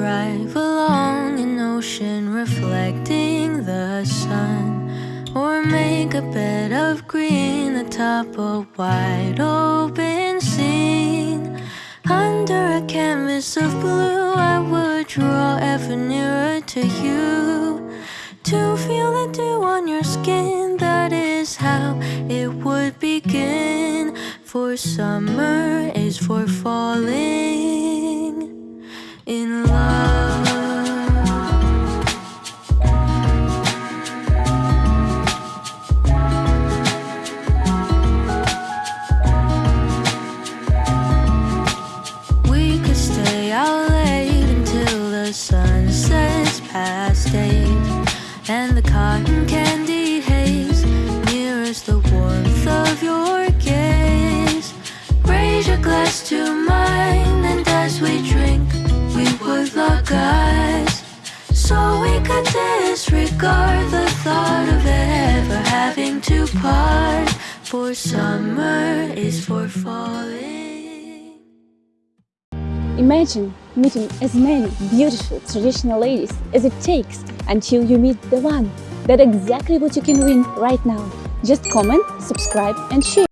drive along an ocean reflecting the sun Or make a bed of green atop a wide open scene. Under a canvas of blue I would draw ever nearer to you To feel the dew on your skin. That is how it would begin. For summer is for falling disregard the thought of ever having to part For summer is for falling Imagine meeting as many beautiful traditional ladies as it takes until you meet the one. That's exactly what you can win right now. Just comment, subscribe and share.